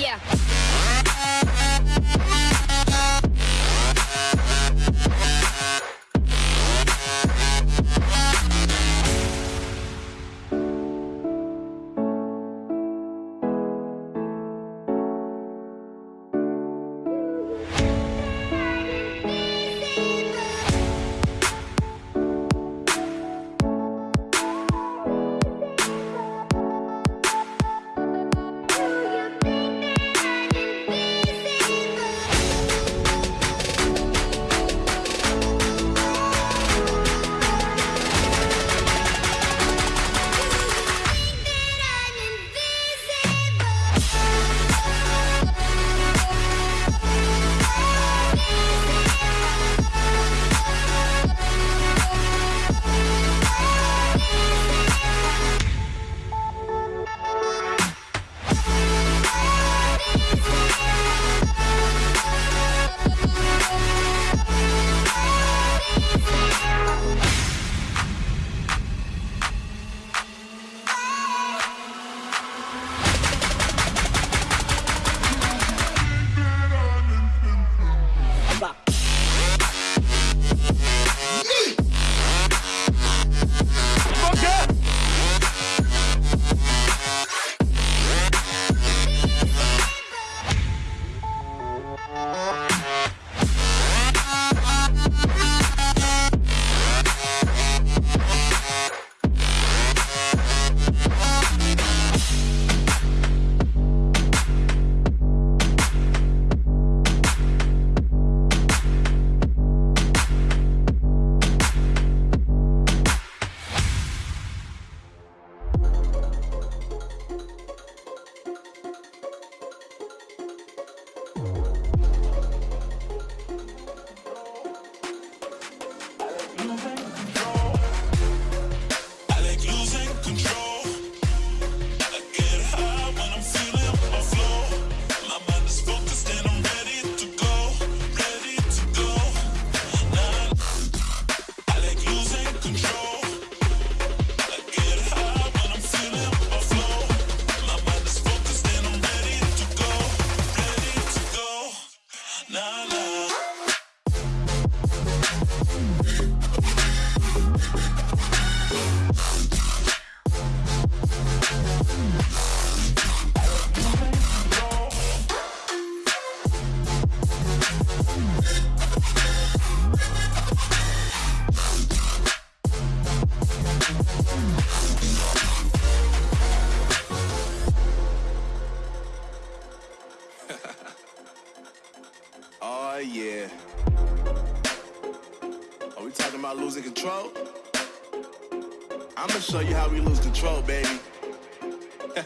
Yeah. Oh yeah. Are we talking about losing control? I'ma show you how we lose control, baby.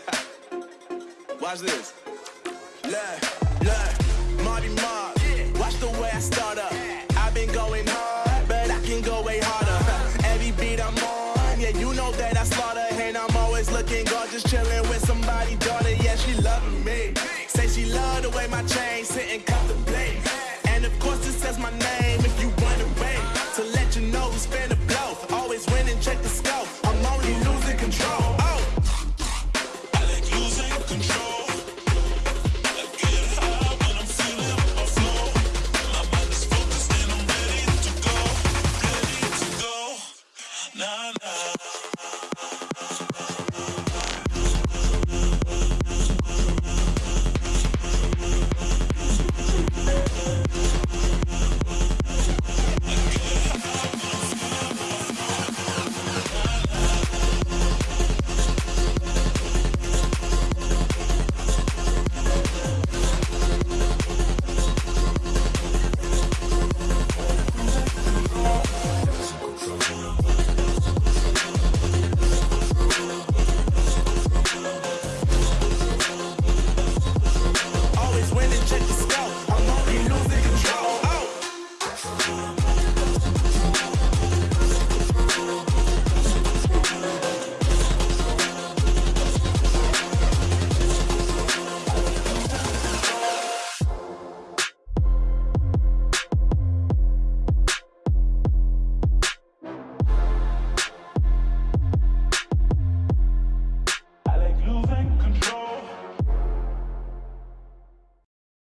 Watch this. Look, look, Marty Mark. Watch the way I start up. I've been going hard, but I can go way harder. Every beat I'm on, yeah, you know that I slaughter. And I'm always looking gorgeous, chilling with somebody, daughter. Yeah, she loving me. Say she love the way my chain sit and